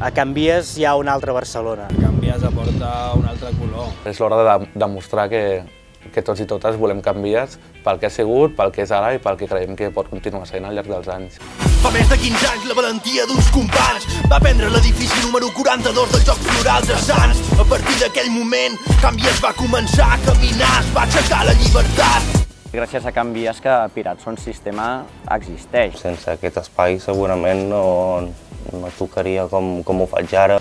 A Canvies hi ha un altre Barcelona. Canvies aporta un altre color. És l'hora de demostrar que, que tots i totes volem Canvies pel que ha sigut, pel que és ara i pel que creiem que pot continuar sent al llarg dels anys. Fa més de 15 anys la valentia d'uns companys va prendre l'edifici número 42 dels Jocs Florals de Sants. A partir d'aquell moment, Canvies va començar a caminar, es va aixecar la llibertat. Gràcies a Canvies que Pirats Son Sistema existeix. Sense aquest espai segurament no, no tocaria com, com ho faig ara.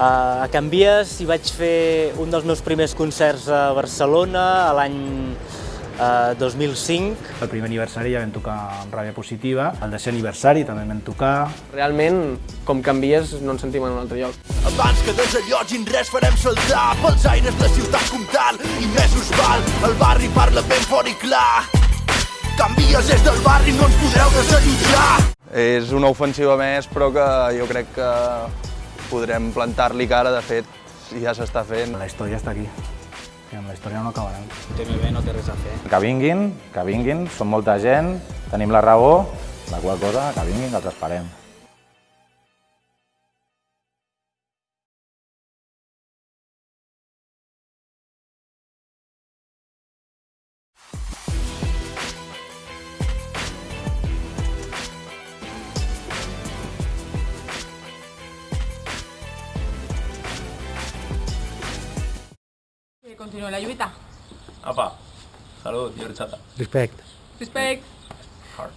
A Canvies hi vaig fer un dels meus primers concerts a Barcelona a l'any eh, 2005. El primer aniversari ja vam tocar amb ràbia positiva, el desè aniversari també vam tocar. Realment, com canvies, no ens sentim en un altre lloc. Abans que desallotgin res farem saltar pels aires la ciutat comtal i més us val, el barri parla ben fort i clar. Canvies és del barri, no ens podreu desallotjar. És una ofensiva més, però que jo crec que podrem plantar-li cara, de fet, ja s'està fent. La història està aquí. I amb la història no acabarem. TMB no té res a fer. Que vinguin, que vinguin, som molta gent, tenim la raó, la qual cosa, que vinguin, que els esperem. continúa la lluvita. Apa, salud y horchata. Respect. Respect. Hard.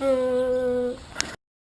Uh,